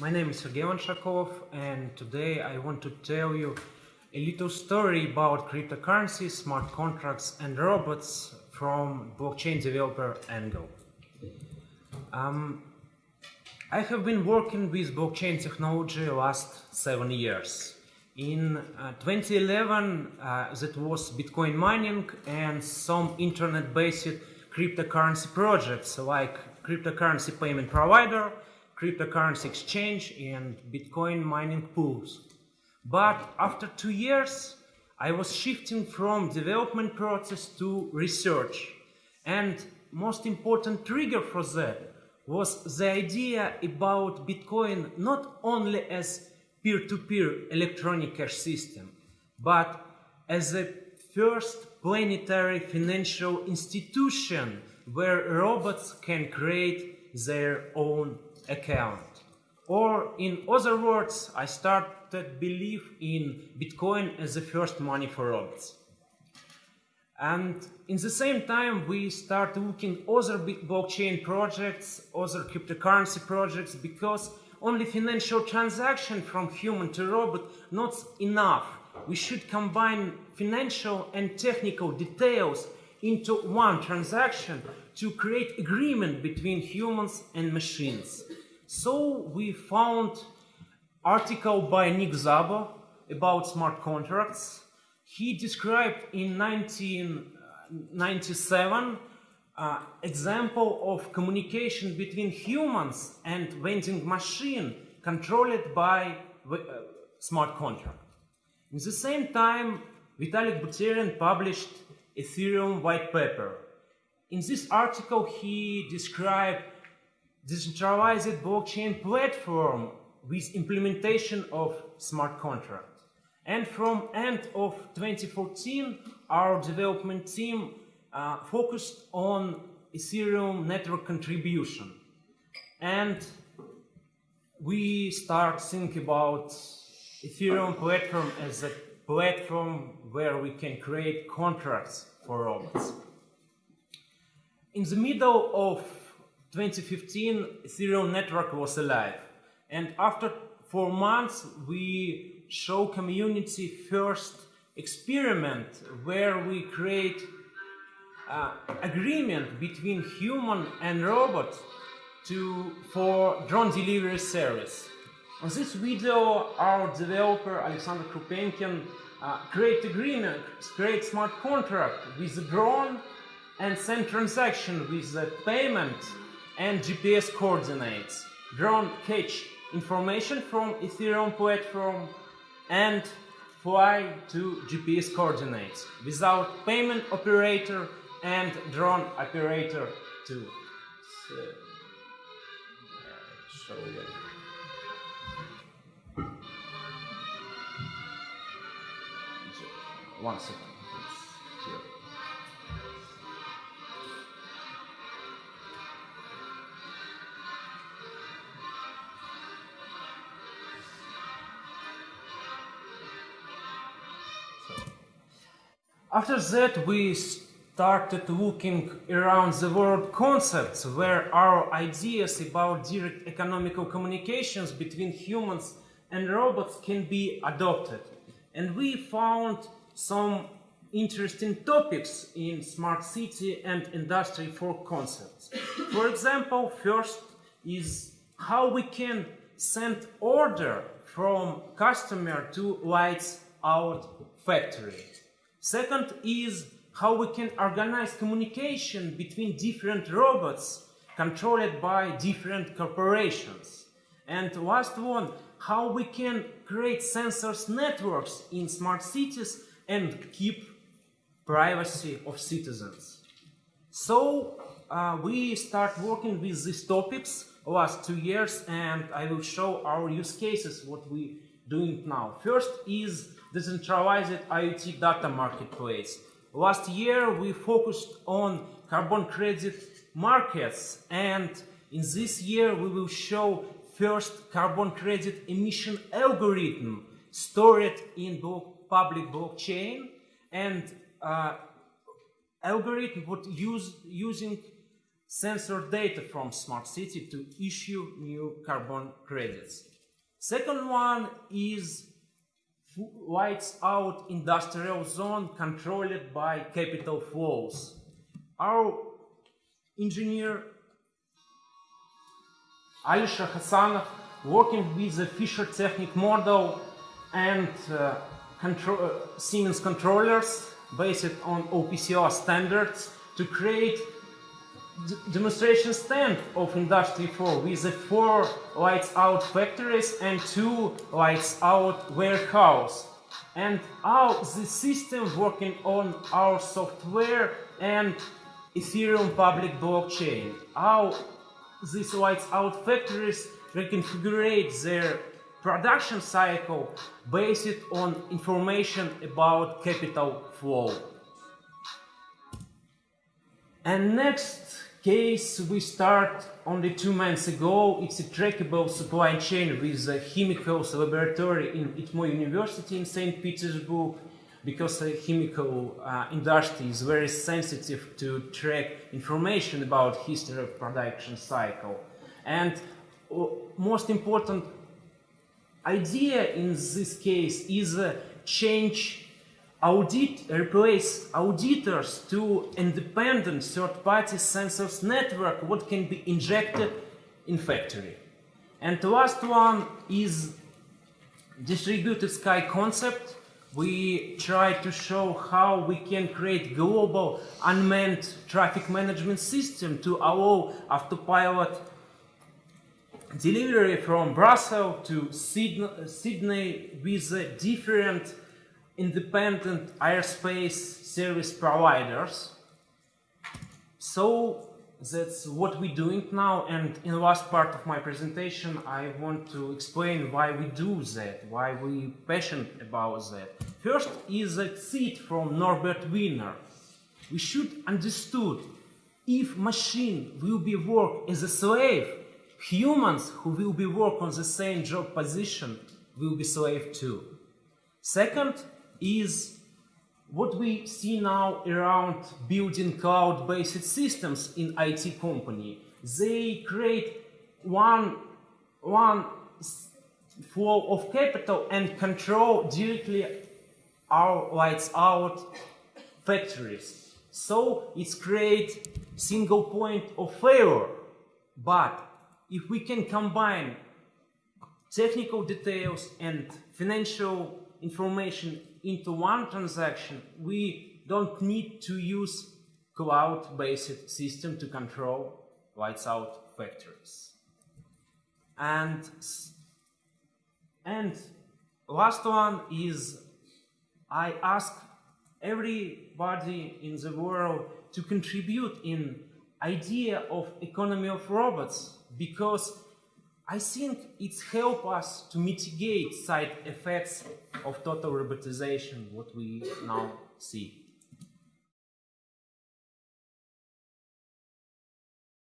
my name is Sergey Lonshakov and today I want to tell you a little story about cryptocurrencies, smart contracts and robots from blockchain developer angle. Um, I have been working with blockchain technology last seven years. In uh, 2011 uh, that was Bitcoin mining and some internet-based cryptocurrency projects like cryptocurrency payment provider, cryptocurrency exchange and Bitcoin mining pools. But after two years, I was shifting from development process to research. And most important trigger for that was the idea about Bitcoin not only as peer-to-peer -peer electronic cash system, but as a first planetary financial institution where robots can create their own account. Or in other words, I started believe in Bitcoin as the first money for robots. And in the same time, we start looking other blockchain projects, other cryptocurrency projects, because only financial transaction from human to robot not enough. We should combine financial and technical details into one transaction to create agreement between humans and machines. So we found article by Nick Szabo about smart contracts. He described in 1997 uh, example of communication between humans and vending machine controlled by uh, smart contract. In the same time, Vitalik Buterin published Ethereum white paper. In this article, he described decentralized blockchain platform with implementation of smart contract. And from end of 2014, our development team uh, focused on Ethereum network contribution. And we start think about Ethereum platform as a platform where we can create contracts for robots. In the middle of 2015, Ethereum network was alive. And after four months, we show community first experiment where we create uh, agreement between human and robot to for drone delivery service. On this video, our developer Alexander Krupenkin uh, create agreement, create smart contract with the drone and send transaction with the payment and GPS coordinates. Drone catch information from Ethereum platform and fly to GPS coordinates without payment operator and drone operator too. So, you. One second. After that, we started looking around the world concepts where our ideas about direct economical communications between humans and robots can be adopted. And we found some interesting topics in smart city and industry 4 concepts. For example, first is how we can send order from customer to lights out factory. Second is how we can organize communication between different robots controlled by different corporations. And last one, how we can create sensors networks in smart cities and keep privacy of citizens. So uh, we start working with these topics last two years and I will show our use cases, what we doing now. First is decentralized IoT data marketplace. Last year we focused on carbon credit markets and in this year we will show first carbon credit emission algorithm stored in public blockchain and uh, algorithm would use using sensor data from smart city to issue new carbon credits. Second one is lights out industrial zone controlled by capital flows. Our engineer Alisher Khassanov working with the Fischertechnik model and uh, uh, Siemens controllers based on OPC UA standards to create demonstration stand of Industry 4 with the four lights out factories and two lights out warehouse. And how the system working on our software and Ethereum public blockchain. How these lights out factories reconfigure their production cycle based on information about capital flow. And next case we start only two months ago. It's a trackable supply chain with a chemicals laboratory in ITMO University in St. Petersburg because the chemical uh, industry is very sensitive to track information about history of production cycle. And uh, most important idea in this case is uh, change audit, replace auditors to independent third-party sensors network what can be injected in factory. And the last one is distributed sky concept we try to show how we can create global unmanned traffic management system to allow autopilot delivery from Brussels to Sydney with a different independent airspace service providers. So that's what we're doing now and in the last part of my presentation I want to explain why we do that, why we passionate about that. First is a seed from Norbert Wiener. We should understood if machine will be work as a slave, humans who will be work on the same job position will be slave too. Second is what we see now around building cloud-based systems in IT company. They create one, one flow of capital and control directly our lights out factories. So it's create single point of failure. But if we can combine technical details and financial information into one transaction, we don't need to use cloud-based system to control lights out factories. And, and last one is I ask everybody in the world to contribute in idea of economy of robots because I think it's help us to mitigate side effects of total robotization, what we now see.